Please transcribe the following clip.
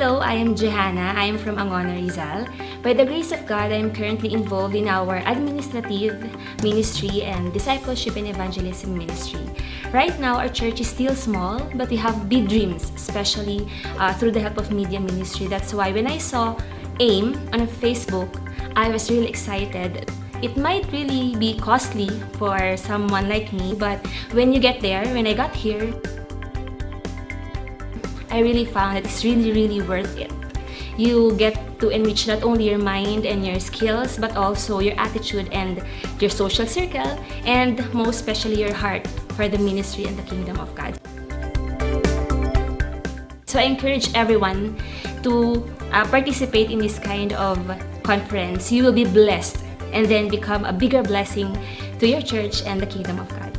I am Johanna. I am from Angono, Rizal. By the grace of God, I am currently involved in our administrative ministry and discipleship and evangelism ministry. Right now, our church is still small, but we have big dreams, especially uh, through the help of media ministry. That's why when I saw AIM on Facebook, I was really excited it might really be costly for someone like me, but when you get there, when I got here, I really found that it's really, really worth it. You get to enrich not only your mind and your skills, but also your attitude and your social circle, and most especially your heart for the ministry and the kingdom of God. So I encourage everyone to uh, participate in this kind of conference. You will be blessed and then become a bigger blessing to your church and the kingdom of God.